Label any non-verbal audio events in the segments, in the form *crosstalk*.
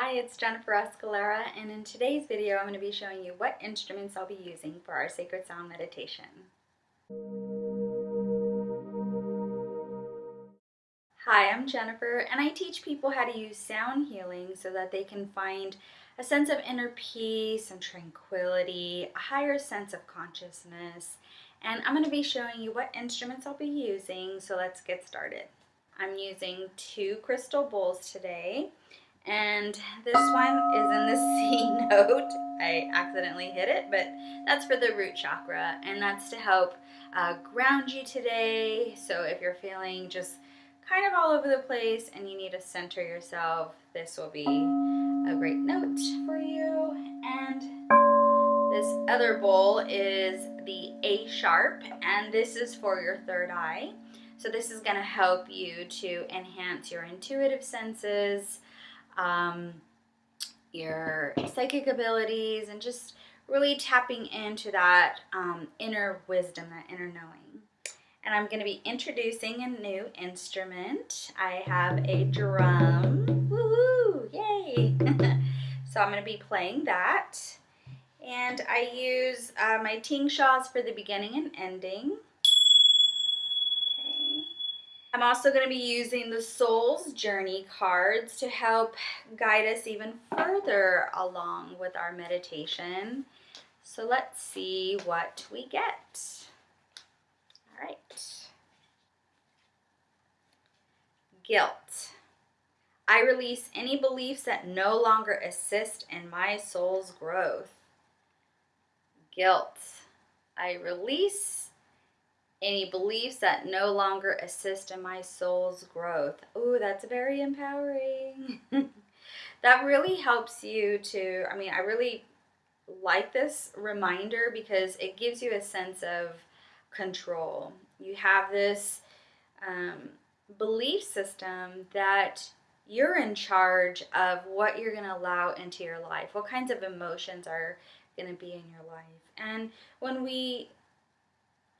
Hi, it's Jennifer Escalera, and in today's video, I'm going to be showing you what instruments I'll be using for our Sacred Sound meditation. Hi, I'm Jennifer, and I teach people how to use sound healing so that they can find a sense of inner peace and tranquility, a higher sense of consciousness, and I'm going to be showing you what instruments I'll be using, so let's get started. I'm using two crystal bowls today and this one is in the *laughs* C note. I accidentally hit it, but that's for the root chakra, and that's to help uh, ground you today. So if you're feeling just kind of all over the place and you need to center yourself, this will be a great note for you. And this other bowl is the A sharp, and this is for your third eye. So this is going to help you to enhance your intuitive senses, um, your psychic abilities, and just really tapping into that um, inner wisdom, that inner knowing. And I'm going to be introducing a new instrument. I have a drum. Woohoo! Yay! *laughs* so I'm going to be playing that. And I use uh, my tingshas for the beginning and ending. I'm also going to be using the Soul's Journey cards to help guide us even further along with our meditation. So let's see what we get. All right. Guilt. I release any beliefs that no longer assist in my soul's growth. Guilt. I release any beliefs that no longer assist in my soul's growth. Oh, that's very empowering. *laughs* that really helps you to, I mean, I really like this reminder because it gives you a sense of control. You have this um, belief system that you're in charge of what you're going to allow into your life, what kinds of emotions are going to be in your life. And when we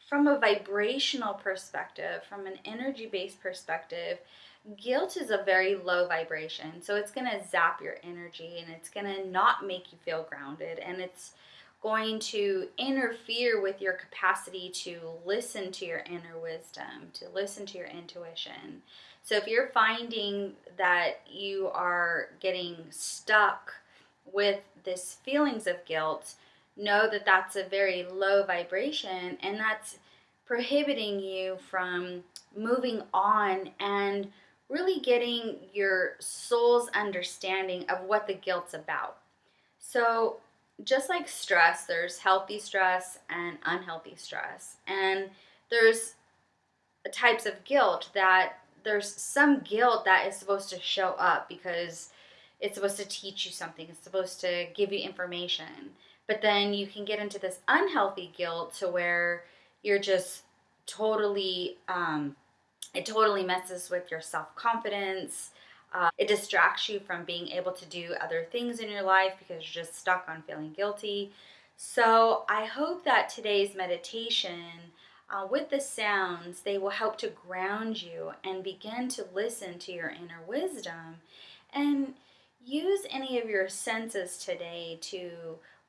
from a vibrational perspective, from an energy based perspective, guilt is a very low vibration. So it's going to zap your energy and it's going to not make you feel grounded and it's going to interfere with your capacity to listen to your inner wisdom, to listen to your intuition. So if you're finding that you are getting stuck with this feelings of guilt, know that that's a very low vibration and that's prohibiting you from moving on and really getting your soul's understanding of what the guilt's about. So, just like stress, there's healthy stress and unhealthy stress. And there's types of guilt that there's some guilt that is supposed to show up because it's supposed to teach you something, it's supposed to give you information. But then you can get into this unhealthy guilt to where you're just totally, um, it totally messes with your self confidence. Uh, it distracts you from being able to do other things in your life because you're just stuck on feeling guilty. So I hope that today's meditation uh, with the sounds, they will help to ground you and begin to listen to your inner wisdom and use any of your senses today to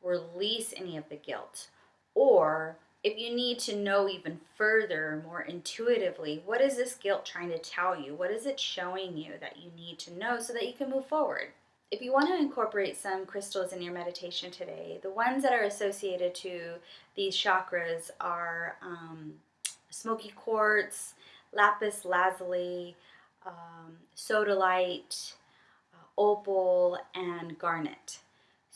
release any of the guilt. Or if you need to know even further, more intuitively, what is this guilt trying to tell you? What is it showing you that you need to know so that you can move forward? If you want to incorporate some crystals in your meditation today, the ones that are associated to these chakras are um, smoky quartz, lapis lazuli, um, sodalite, uh, opal, and garnet.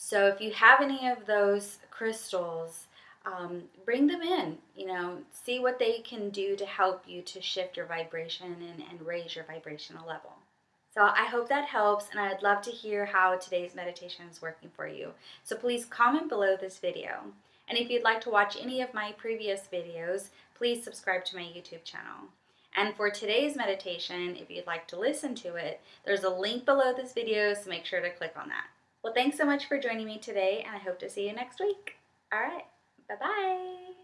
So if you have any of those crystals, um, bring them in, you know, see what they can do to help you to shift your vibration and, and raise your vibrational level. So I hope that helps and I'd love to hear how today's meditation is working for you. So please comment below this video. And if you'd like to watch any of my previous videos, please subscribe to my YouTube channel. And for today's meditation, if you'd like to listen to it, there's a link below this video, so make sure to click on that. Well, thanks so much for joining me today, and I hope to see you next week. All right, bye-bye.